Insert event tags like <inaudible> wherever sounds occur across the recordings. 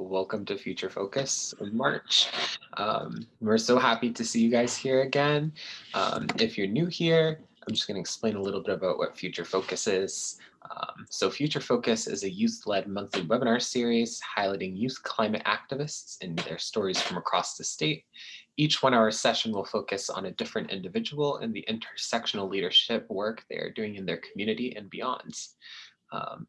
welcome to Future Focus in March. Um, we're so happy to see you guys here again. Um, if you're new here, I'm just going to explain a little bit about what Future Focus is. Um, so Future Focus is a youth-led monthly webinar series highlighting youth climate activists and their stories from across the state. Each one-hour session will focus on a different individual and the intersectional leadership work they are doing in their community and beyond. Um,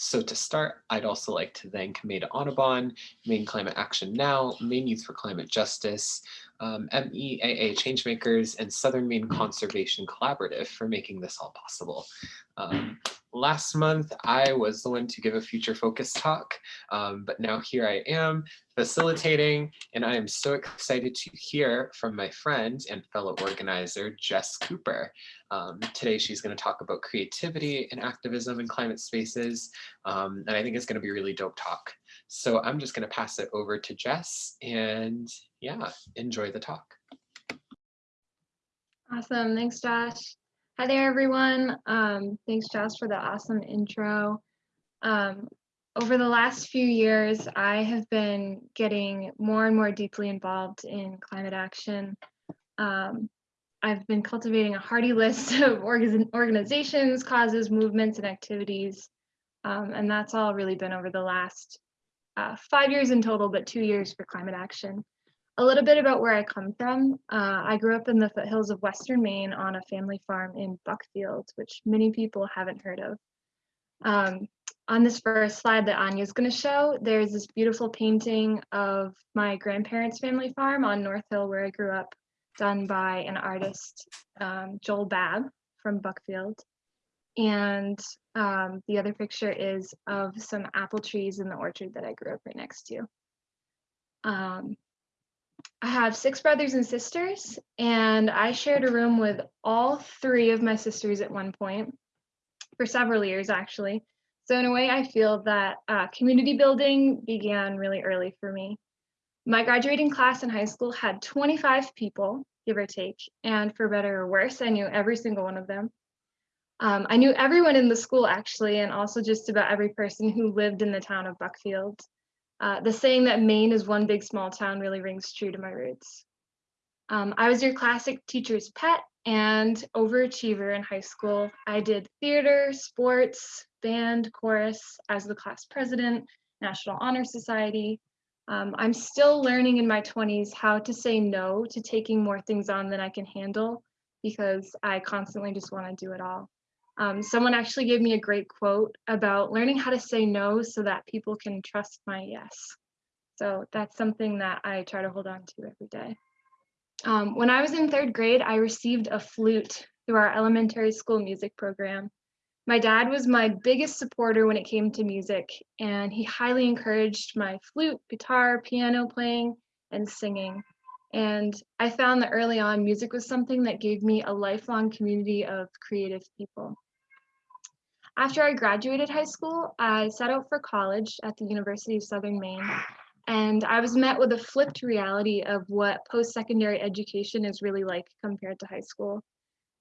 so to start, I'd also like to thank Maine Audubon, Maine Climate Action Now, Maine Youth for Climate Justice, um, MEEA Changemakers, and Southern Maine Conservation Collaborative for making this all possible. Um, last month, I was the one to give a future focus talk, um, but now here I am facilitating, and I am so excited to hear from my friend and fellow organizer, Jess Cooper. Um, today, she's going to talk about creativity and activism in climate spaces, um, and I think it's going to be a really dope talk. So I'm just going to pass it over to Jess, and yeah, enjoy the talk. Awesome, thanks Josh. Hi there, everyone. Um, thanks, Josh, for the awesome intro. Um, over the last few years, I have been getting more and more deeply involved in climate action. Um, I've been cultivating a hearty list <laughs> of org organizations, causes, movements, and activities. Um, and that's all really been over the last uh, five years in total, but two years for climate action. A little bit about where I come from. Uh, I grew up in the foothills of Western Maine on a family farm in Buckfield, which many people haven't heard of. Um, on this first slide that Anya's going to show, there's this beautiful painting of my grandparents' family farm on North Hill where I grew up, done by an artist, um, Joel Babb from Buckfield. And um, the other picture is of some apple trees in the orchard that I grew up right next to. Um, I have six brothers and sisters, and I shared a room with all three of my sisters at one point for several years, actually. So in a way, I feel that uh, community building began really early for me. My graduating class in high school had 25 people, give or take, and for better or worse, I knew every single one of them. Um, I knew everyone in the school actually, and also just about every person who lived in the town of Buckfield. Uh, the saying that Maine is one big small town really rings true to my roots. Um, I was your classic teacher's pet and overachiever in high school. I did theater, sports, band, chorus as the class president, National Honor Society. Um, I'm still learning in my 20s how to say no to taking more things on than I can handle because I constantly just want to do it all. Um, someone actually gave me a great quote about learning how to say no so that people can trust my yes. So that's something that I try to hold on to every day. Um, when I was in third grade, I received a flute through our elementary school music program. My dad was my biggest supporter when it came to music, and he highly encouraged my flute, guitar, piano playing, and singing. And I found that early on, music was something that gave me a lifelong community of creative people. After I graduated high school, I set out for college at the University of Southern Maine, and I was met with a flipped reality of what post-secondary education is really like compared to high school.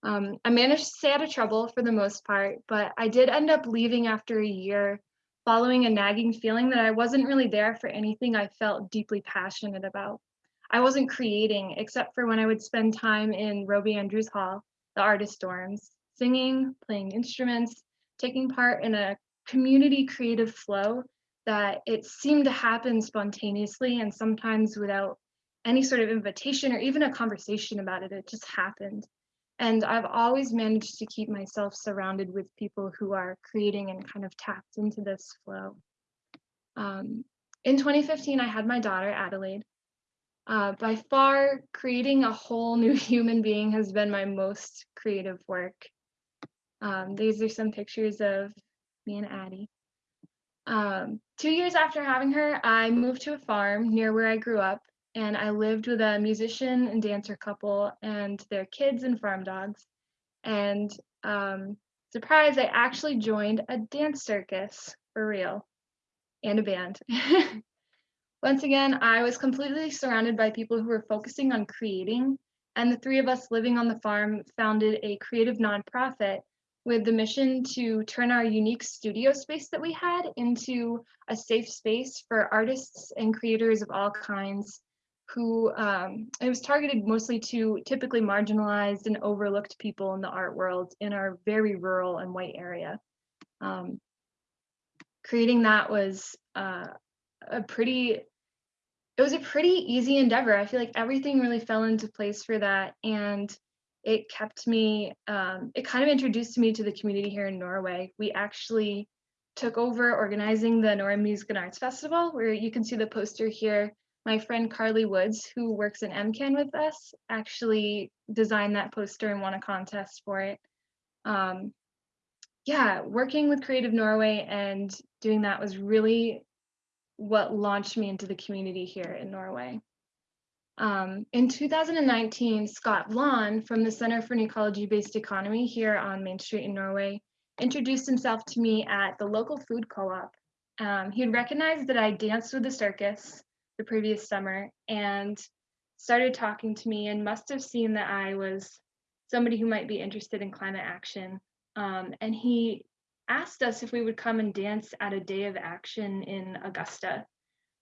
Um, I managed to stay out of trouble for the most part, but I did end up leaving after a year following a nagging feeling that I wasn't really there for anything I felt deeply passionate about. I wasn't creating except for when I would spend time in Robie Andrews Hall, the artist dorms, singing, playing instruments, taking part in a community creative flow that it seemed to happen spontaneously and sometimes without any sort of invitation or even a conversation about it, it just happened. And I've always managed to keep myself surrounded with people who are creating and kind of tapped into this flow. Um, in 2015, I had my daughter, Adelaide. Uh, by far, creating a whole new <laughs> human being has been my most creative work. Um, these are some pictures of me and Addie. Um, two years after having her, I moved to a farm near where I grew up, and I lived with a musician and dancer couple and their kids and farm dogs. And um, surprise, I actually joined a dance circus for real and a band. <laughs> Once again, I was completely surrounded by people who were focusing on creating, and the three of us living on the farm founded a creative nonprofit with the mission to turn our unique studio space that we had into a safe space for artists and creators of all kinds who um, it was targeted mostly to typically marginalized and overlooked people in the art world in our very rural and white area. Um, creating that was uh, a pretty it was a pretty easy endeavor. I feel like everything really fell into place for that. And it kept me, um, it kind of introduced me to the community here in Norway. We actually took over organizing the Norway Music and Arts Festival, where you can see the poster here. My friend Carly Woods, who works in MCAN with us, actually designed that poster and won a contest for it. Um, yeah, working with Creative Norway and doing that was really what launched me into the community here in Norway. Um, in 2019, Scott Vlaun from the Center for an Ecology-Based Economy here on Main Street in Norway introduced himself to me at the local food co-op. Um, he had recognized that I danced with the circus the previous summer and started talking to me and must have seen that I was somebody who might be interested in climate action. Um, and he asked us if we would come and dance at a day of action in Augusta.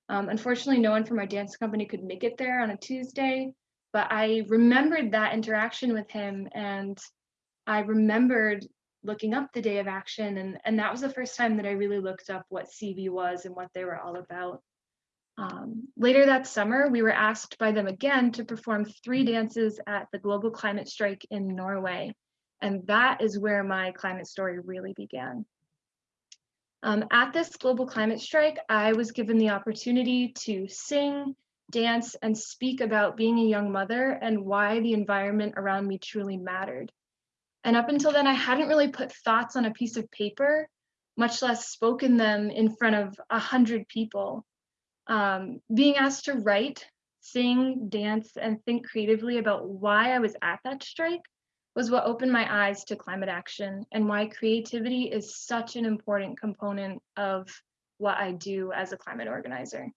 Um, unfortunately, no one from our dance company could make it there on a Tuesday, but I remembered that interaction with him and I remembered looking up the day of action and, and that was the first time that I really looked up what CEBE was and what they were all about. Um, later that summer, we were asked by them again to perform three dances at the global climate strike in Norway. And that is where my climate story really began. Um, at this global climate strike, I was given the opportunity to sing, dance, and speak about being a young mother and why the environment around me truly mattered. And up until then, I hadn't really put thoughts on a piece of paper, much less spoken them in front of a hundred people. Um, being asked to write, sing, dance, and think creatively about why I was at that strike was what opened my eyes to climate action and why creativity is such an important component of what I do as a climate organizer.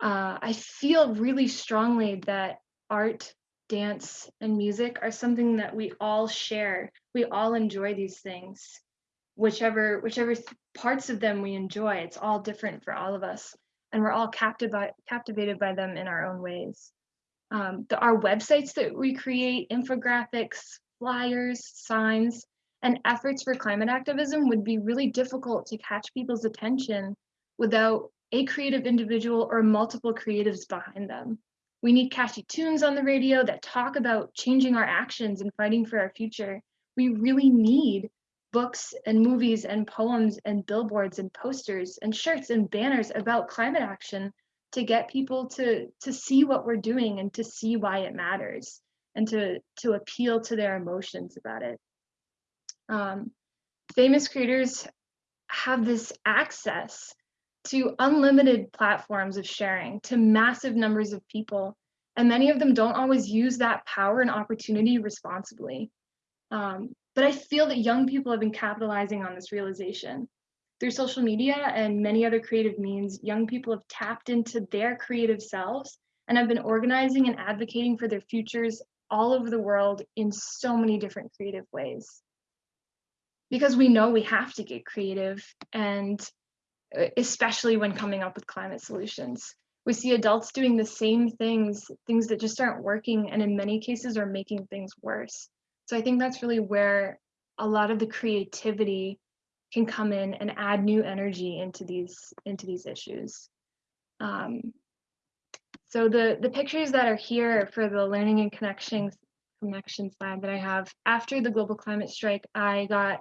Uh, I feel really strongly that art, dance, and music are something that we all share. We all enjoy these things. Whichever, whichever parts of them we enjoy, it's all different for all of us. And we're all captivated, by, captivated by them in our own ways. Um, the, our websites that we create, infographics, flyers, signs, and efforts for climate activism would be really difficult to catch people's attention without a creative individual or multiple creatives behind them. We need catchy tunes on the radio that talk about changing our actions and fighting for our future. We really need books and movies and poems and billboards and posters and shirts and banners about climate action to get people to to see what we're doing and to see why it matters and to to appeal to their emotions about it. Um, famous creators have this access to unlimited platforms of sharing to massive numbers of people and many of them don't always use that power and opportunity responsibly. Um, but i feel that young people have been capitalizing on this realization through social media and many other creative means, young people have tapped into their creative selves and have been organizing and advocating for their futures all over the world in so many different creative ways. Because we know we have to get creative and uh, especially when coming up with climate solutions. We see adults doing the same things, things that just aren't working and in many cases are making things worse. So I think that's really where a lot of the creativity can come in and add new energy into these into these issues. Um, so the the pictures that are here for the learning and connections connection slide that I have after the global climate strike, I got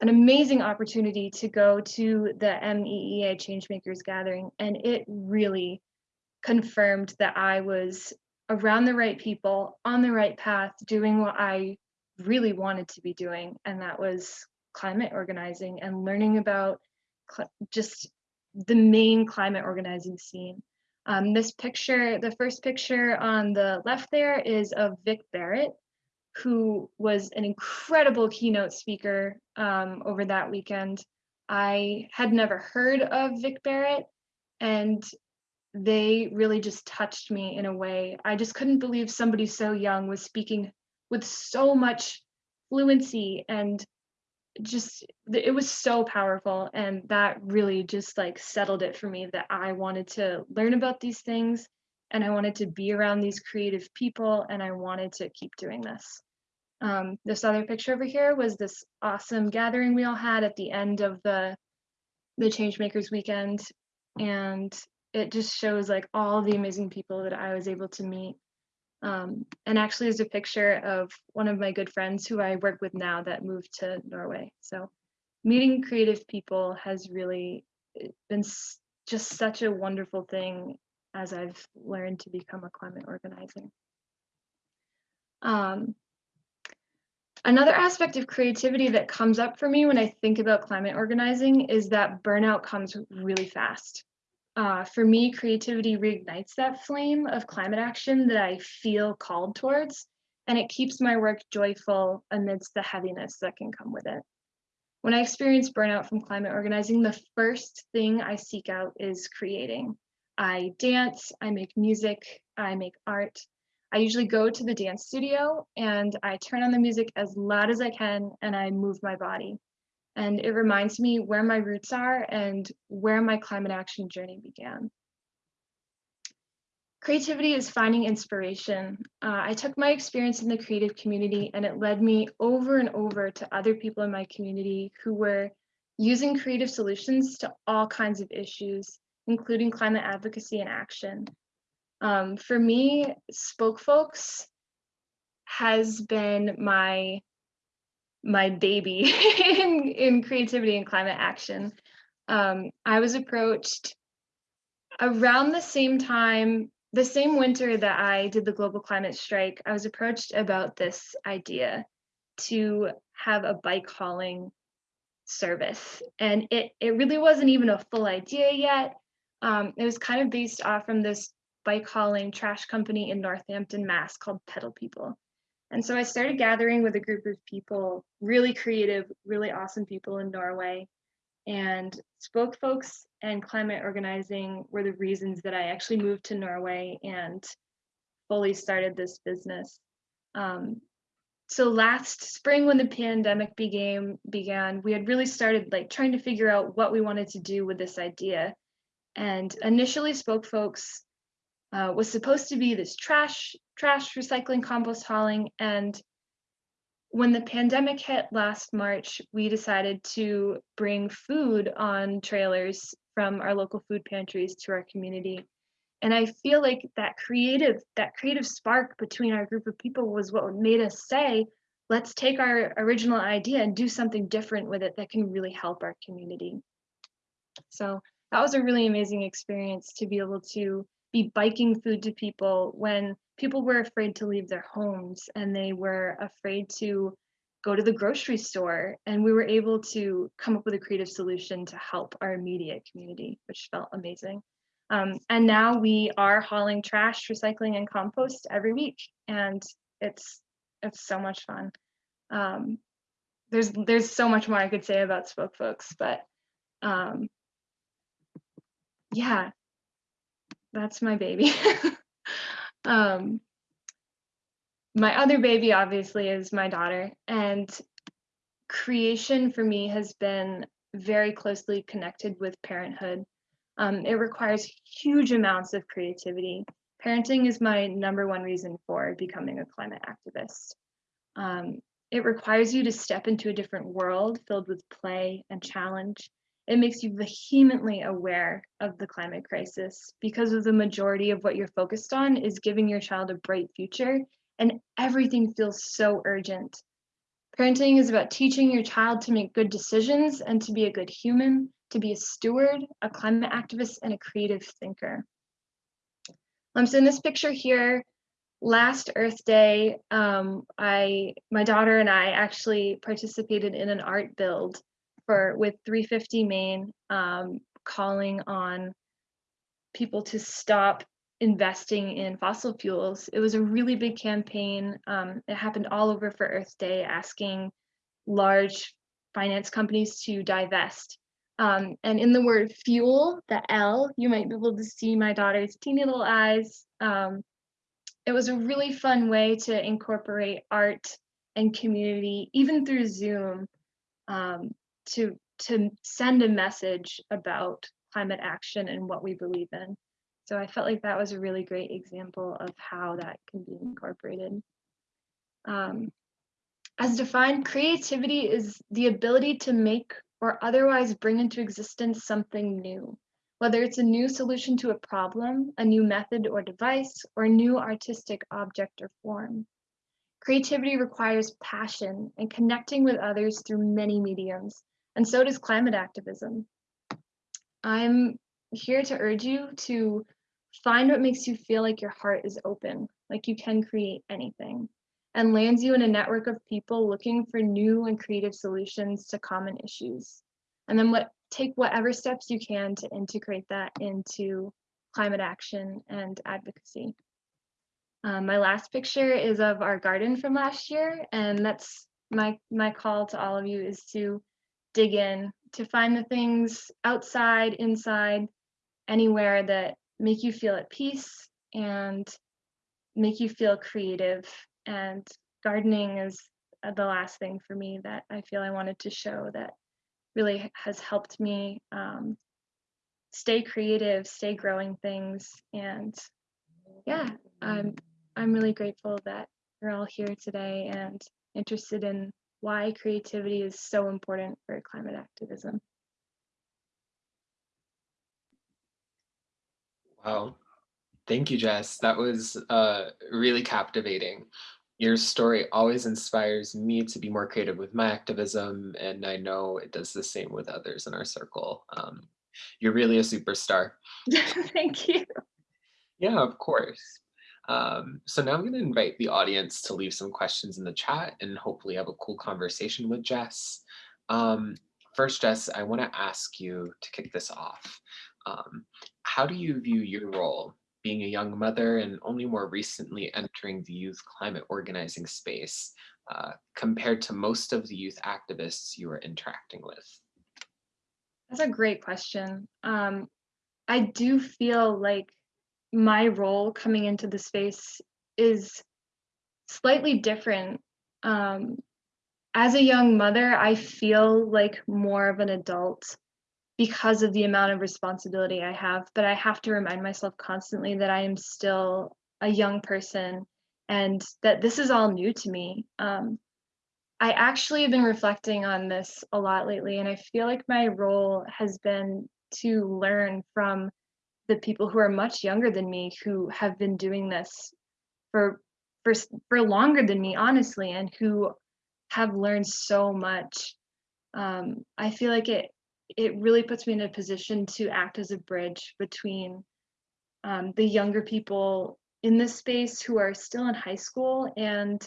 an amazing opportunity to go to the MEEA Changemakers gathering, and it really confirmed that I was around the right people, on the right path, doing what I really wanted to be doing, and that was climate organizing and learning about just the Maine climate organizing scene. Um, this picture, the first picture on the left there is of Vic Barrett, who was an incredible keynote speaker um, over that weekend. I had never heard of Vic Barrett, and they really just touched me in a way. I just couldn't believe somebody so young was speaking with so much fluency and just it was so powerful and that really just like settled it for me that I wanted to learn about these things and I wanted to be around these creative people and I wanted to keep doing this. Um, this other picture over here was this awesome gathering we all had at the end of the the Changemakers weekend and it just shows like all the amazing people that I was able to meet um, and actually is a picture of one of my good friends who I work with now that moved to Norway. So meeting creative people has really eh, been just such a wonderful thing as I've learned to become a climate organizer. Um, another aspect of creativity that comes up for me when I think about climate organizing is that burnout comes really fast uh, for me, creativity reignites that flame of climate action that I feel called towards, and it keeps my work joyful amidst the heaviness that can come with it. When I experience burnout from climate organizing, the first thing I seek out is creating. I dance, I make music, I make art. I usually go to the dance studio and I turn on the music as loud as I can and I move my body and it reminds me where my roots are and where my climate action journey began. Creativity is finding inspiration. Uh, I took my experience in the creative community and it led me over and over to other people in my community who were using creative solutions to all kinds of issues, including climate advocacy and action. Um, for me, Spoke Folks has been my my baby <laughs> in, in creativity and climate action. Um, I was approached around the same time, the same winter that I did the global climate strike, I was approached about this idea to have a bike hauling service. And it, it really wasn't even a full idea yet. Um, it was kind of based off from this bike hauling trash company in Northampton, Mass called Pedal People. And so I started gathering with a group of people, really creative, really awesome people in Norway. And Spoke Folks and climate organizing were the reasons that I actually moved to Norway and fully started this business. Um, so last spring when the pandemic began, began, we had really started like trying to figure out what we wanted to do with this idea. And initially Spoke Folks uh, was supposed to be this trash, trash recycling, compost hauling. And when the pandemic hit last March, we decided to bring food on trailers from our local food pantries to our community. And I feel like that creative, that creative spark between our group of people was what made us say, let's take our original idea and do something different with it that can really help our community. So that was a really amazing experience to be able to be biking food to people when people were afraid to leave their homes and they were afraid to go to the grocery store and we were able to come up with a creative solution to help our immediate community which felt amazing um, and now we are hauling trash recycling and compost every week and it's it's so much fun um, there's there's so much more i could say about spoke folks but um, yeah that's my baby. <laughs> um, my other baby, obviously, is my daughter. And creation for me has been very closely connected with parenthood. Um, it requires huge amounts of creativity. Parenting is my number one reason for becoming a climate activist. Um, it requires you to step into a different world filled with play and challenge. It makes you vehemently aware of the climate crisis because of the majority of what you're focused on is giving your child a bright future and everything feels so urgent. Parenting is about teaching your child to make good decisions and to be a good human, to be a steward, a climate activist, and a creative thinker. Um, so in this picture here, last Earth Day, um, I, my daughter and I actually participated in an art build for with 350 Maine um, calling on people to stop investing in fossil fuels. It was a really big campaign. Um, it happened all over for Earth Day, asking large finance companies to divest. Um, and in the word fuel, the L, you might be able to see my daughter's teeny little eyes. Um, it was a really fun way to incorporate art and community, even through Zoom, um, to to send a message about climate action and what we believe in. So I felt like that was a really great example of how that can be incorporated. Um, as defined, creativity is the ability to make or otherwise bring into existence something new, whether it's a new solution to a problem, a new method or device, or a new artistic object or form. Creativity requires passion and connecting with others through many mediums, and so does climate activism. I'm here to urge you to find what makes you feel like your heart is open, like you can create anything, and lands you in a network of people looking for new and creative solutions to common issues. And then what take whatever steps you can to integrate that into climate action and advocacy. Um, my last picture is of our garden from last year, and that's my my call to all of you is to dig in, to find the things outside, inside, anywhere that make you feel at peace and make you feel creative. And gardening is the last thing for me that I feel I wanted to show that really has helped me um, stay creative, stay growing things. And yeah, I'm, I'm really grateful that you're all here today and interested in why creativity is so important for climate activism. Wow. Thank you, Jess. That was uh, really captivating. Your story always inspires me to be more creative with my activism, and I know it does the same with others in our circle. Um, you're really a superstar. <laughs> Thank you. Yeah, of course. Um, so now I'm going to invite the audience to leave some questions in the chat and hopefully have a cool conversation with Jess. Um, first, Jess, I want to ask you to kick this off. Um, how do you view your role being a young mother and only more recently entering the youth climate organizing space uh, compared to most of the youth activists you are interacting with? That's a great question. Um, I do feel like my role coming into the space is slightly different. Um, as a young mother, I feel like more of an adult because of the amount of responsibility I have, but I have to remind myself constantly that I am still a young person and that this is all new to me. Um, I actually have been reflecting on this a lot lately, and I feel like my role has been to learn from the people who are much younger than me who have been doing this for for for longer than me honestly and who have learned so much um, i feel like it it really puts me in a position to act as a bridge between um, the younger people in this space who are still in high school and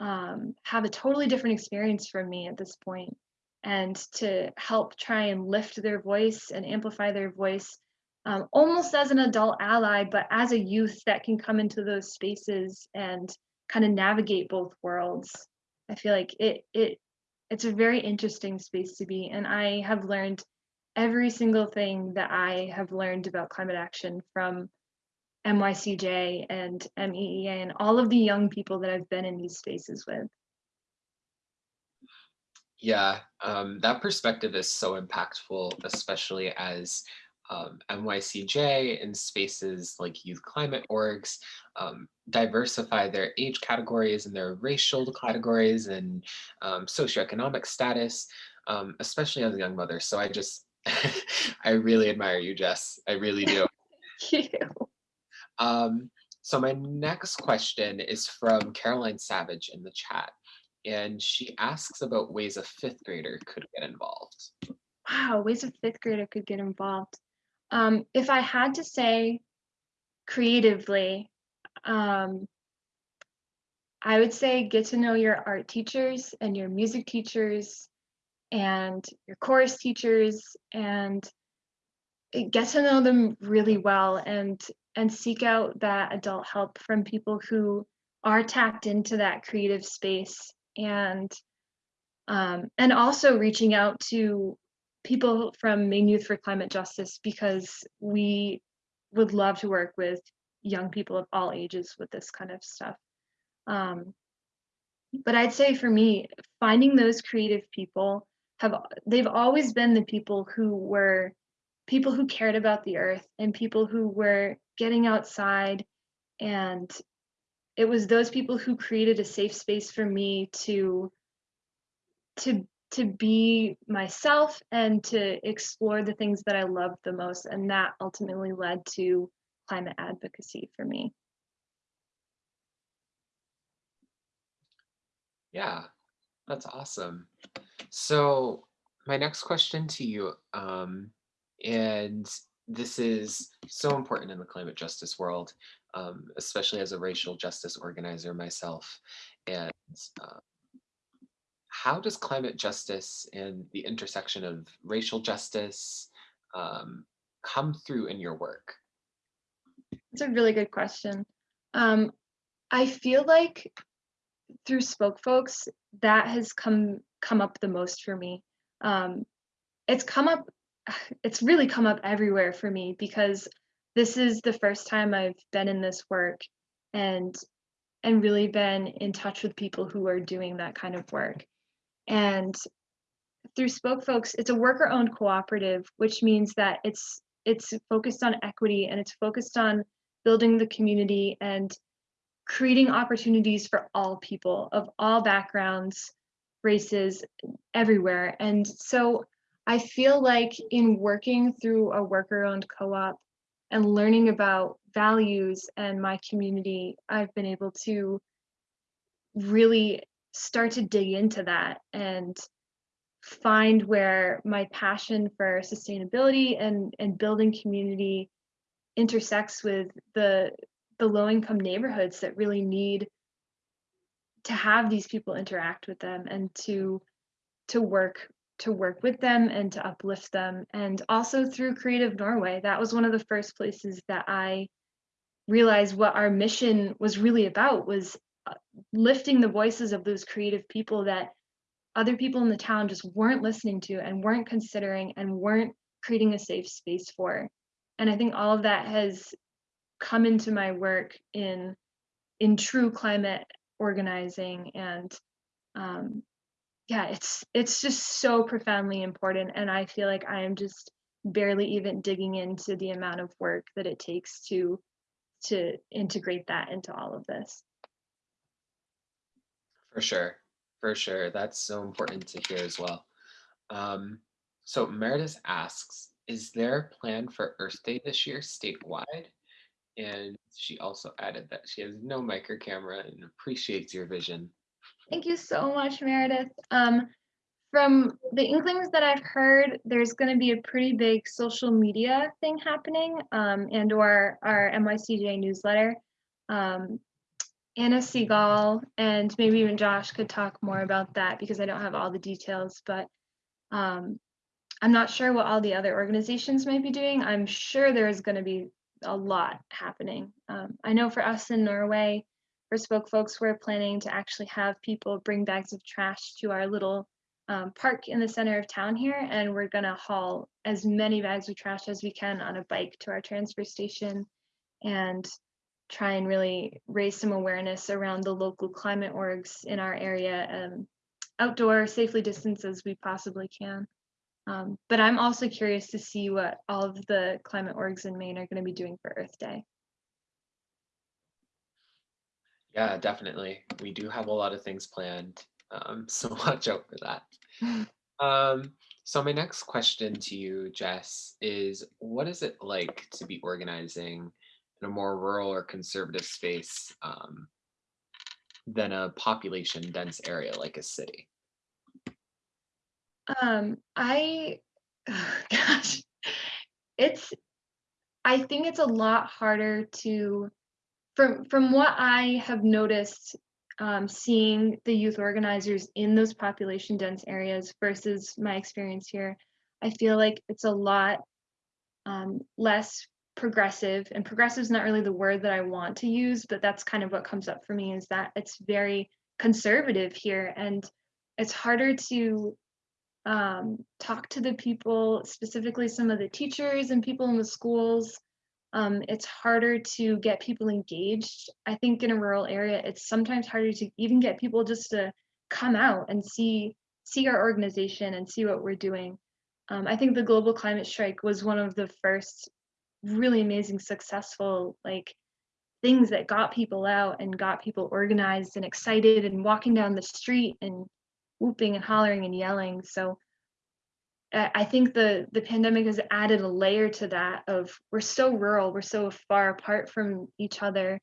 um, have a totally different experience from me at this point and to help try and lift their voice and amplify their voice um, almost as an adult ally, but as a youth that can come into those spaces and kind of navigate both worlds. I feel like it it it's a very interesting space to be, and I have learned every single thing that I have learned about climate action from MYCJ and MEEA and all of the young people that I've been in these spaces with. Yeah, um, that perspective is so impactful, especially as um, MYCJ and spaces like youth climate orgs um, diversify their age categories and their racial categories and um, socioeconomic status, um, especially as a young mother. So I just, <laughs> I really admire you, Jess. I really do. <laughs> Thank you. Um, so my next question is from Caroline Savage in the chat. And she asks about ways a fifth grader could get involved. Wow, ways a fifth grader could get involved. Um, if I had to say creatively, um, I would say get to know your art teachers and your music teachers and your chorus teachers and get to know them really well and and seek out that adult help from people who are tapped into that creative space and um, and also reaching out to people from Maine Youth for Climate Justice because we would love to work with young people of all ages with this kind of stuff. Um, but I'd say for me, finding those creative people have they've always been the people who were people who cared about the earth and people who were getting outside and it was those people who created a safe space for me to to to be myself and to explore the things that I loved the most and that ultimately led to climate advocacy for me. Yeah, that's awesome. So my next question to you, um, and this is so important in the climate justice world, um, especially as a racial justice organizer myself. And uh, how does climate justice and the intersection of racial justice um, come through in your work? It's a really good question. Um, I feel like through Spoke Folks, that has come come up the most for me. Um, it's come up, <sighs> it's really come up everywhere for me because this is the first time I've been in this work and and really been in touch with people who are doing that kind of work. And through Spoke Folks, it's a worker-owned cooperative, which means that it's it's focused on equity and it's focused on building the community and creating opportunities for all people of all backgrounds, races, everywhere. And so I feel like in working through a worker-owned co-op and learning about values and my community, I've been able to really start to dig into that and find where my passion for sustainability and, and building community intersects with the the low income neighborhoods that really need to have these people interact with them and to to work to work with them and to uplift them. And also through creative norway that was one of the first places that i realized what our mission was really about was lifting the voices of those creative people that other people in the town just weren't listening to and weren't considering and weren't creating a safe space for. And i think all of that has come into my work in in true climate organizing and um, yeah it's it's just so profoundly important. And i feel like i am just barely even digging into the amount of work that it takes to to integrate that into all of this for sure for sure that's so important to hear as well um, so meredith asks is there a plan for earth day this year statewide and she also added that she has no micro camera and appreciates your vision. Thank you so much, Meredith. Um, from the inklings that I've heard, there's going to be a pretty big social media thing happening um, and or our MYCJ newsletter. Um, Anna Seagal and maybe even Josh could talk more about that because I don't have all the details, but um, I'm not sure what all the other organizations might be doing. I'm sure there's going to be a lot happening. Um, I know for us in Norway, for Spoke Folks, we're planning to actually have people bring bags of trash to our little um, park in the center of town here, and we're gonna haul as many bags of trash as we can on a bike to our transfer station and try and really raise some awareness around the local climate orgs in our area, um, outdoor, safely distanced as we possibly can. Um, but I'm also curious to see what all of the climate orgs in Maine are going to be doing for Earth Day. Yeah, definitely. We do have a lot of things planned, um, <laughs> so watch out for that. <laughs> um, so my next question to you, Jess, is what is it like to be organizing in a more rural or conservative space um, than a population dense area like a city? Um, I, oh, <sighs> gosh, it's, I think it's a lot harder to, from from what I have noticed, um, seeing the youth organizers in those population dense areas versus my experience here, I feel like it's a lot um, less progressive and progressive is not really the word that I want to use, but that's kind of what comes up for me is that it's very conservative here and it's harder to um, talk to the people, specifically some of the teachers and people in the schools Um, it's harder to get people engaged. I think in a rural area, it's sometimes harder to even get people just to come out and see see our organization and see what we're doing. Um, I think the global climate strike was one of the first really amazing, successful like things that got people out and got people organized and excited and walking down the street and whooping and hollering and yelling. So I think the the pandemic has added a layer to that of we're so rural, we're so far apart from each other,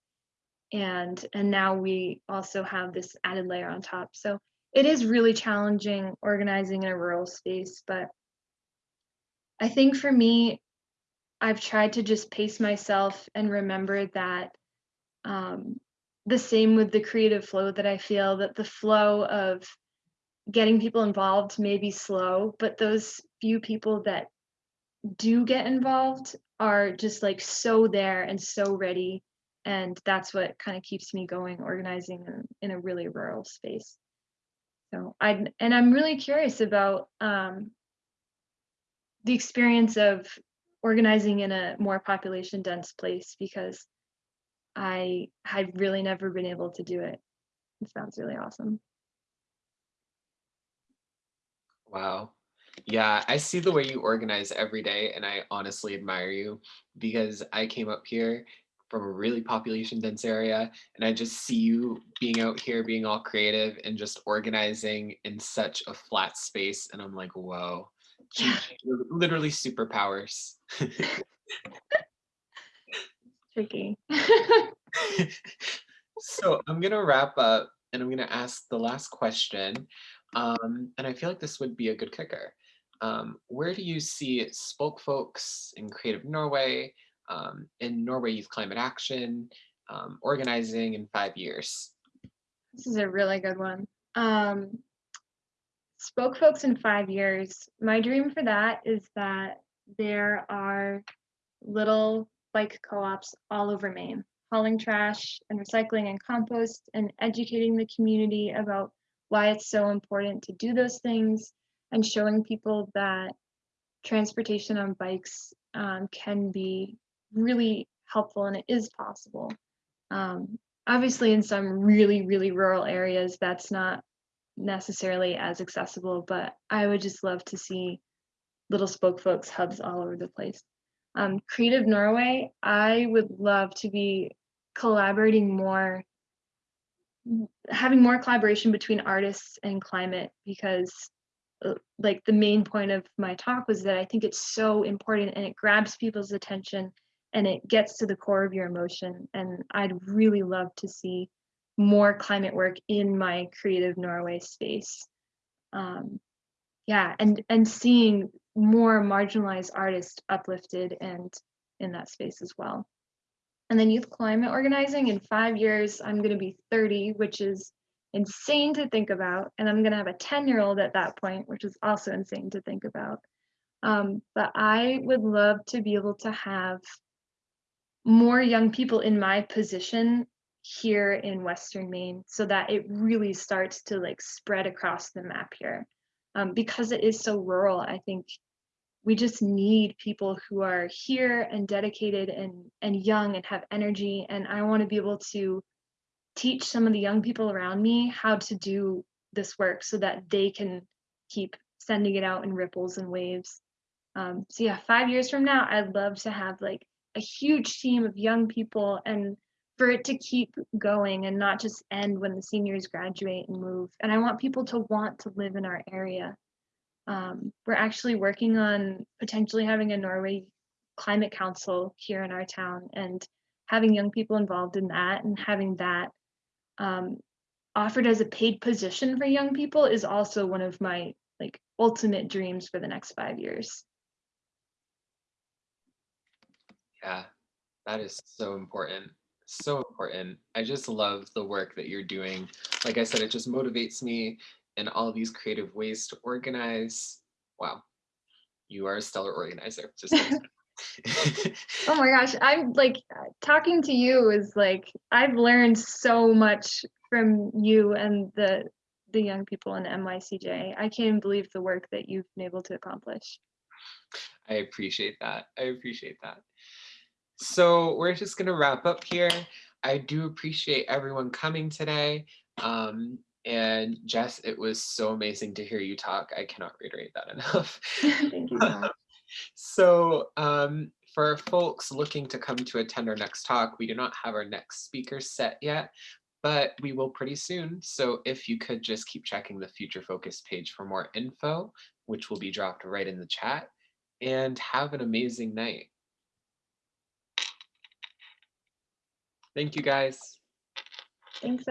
and and now we also have this added layer on top. So it is really challenging organizing in a rural space, but I think for me, I've tried to just pace myself and remember that um, the same with the creative flow that I feel that the flow of getting people involved may be slow, but those few people that do get involved are just like so there and so ready. And that's what kind of keeps me going organizing in, a really rural space. So I and I'm really curious about um, the experience of organizing in a more population dense place because I had really never been able to do it. It sounds really awesome. Wow. Yeah, I see the way you organize every day, and I honestly admire you because I came up here from a really population dense area, and I just see you being out here, being all creative and just organizing in such a flat space. And I'm like, whoa, Yeah, literally superpowers. tricky. so I'm gonna wrap up and I'm gonna ask the last question. Um, and I feel like this would be a good kicker. Um, where do you see Spoke Folks in Creative Norway, um, in Norway Youth Climate Action, um, organizing in five years? This is a really good one. Um, spoke folks in five years. My dream for that is that there are little bike co-ops all over Maine, hauling trash and recycling and compost and educating the community about why it's so important to do those things and showing people that transportation on bikes um, can be really helpful and it is possible. Um, obviously, in some really, really rural areas, that's not necessarily as accessible, but I would just love to see little spoke folks hubs all over the place. Um, Creative Norway, I would love to be collaborating more, having more collaboration between artists and climate because uh, like the main point of my talk was that I think it's so important and it grabs people's attention and it gets to the core of your emotion. And I'd really love to see more climate work in my creative Norway space. Um, yeah, and and seeing more marginalized artists uplifted and in that space as well. And then youth climate organizing in five years, I'm going to be 30, which is insane to think about. And I'm going to have a 10 year old at that point, which is also insane to think about. Um, but I would love to be able to have more young people in my position here in Western Maine so that it really starts to like spread across the map here. Um, because it is so rural, I think we just need people who are here and dedicated and and young and have energy and i want to be able to teach some of the young people around me how to do this work so that they can keep sending it out in ripples and waves um, so yeah five years from now i'd love to have like a huge team of young people and for it to keep going and not just end when the seniors graduate and move and i want people to want to live in our area um, we're actually working on potentially having a Norway Climate Council here in our town and having young people involved in that and having that um, offered as a paid position for young people is also one of my like ultimate dreams for the next five years. Yeah, that is so important. So important. I just love the work that you're doing. Like I said, it just motivates me in all these creative ways to organize. Wow, you are a stellar organizer. Just <laughs> <laughs> Oh my gosh, I'm like talking to you is like I've learned so much from you and the the young people in MYCJ. I can't even believe the work that you've been able to accomplish. I appreciate that. I appreciate that. So we're just gonna wrap up here. I do appreciate everyone coming today. Um, and Jess, it was so amazing to hear you talk. I cannot reiterate that <laughs> enough. Thank you, <laughs> So um, for folks looking to come to attend our next talk, we do not have our next speaker set yet, but we will pretty soon. So if you could just keep checking the Future Focus page for more info, which will be dropped right in the chat, and have an amazing night. Thank you guys. Thanks,